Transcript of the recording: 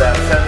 that.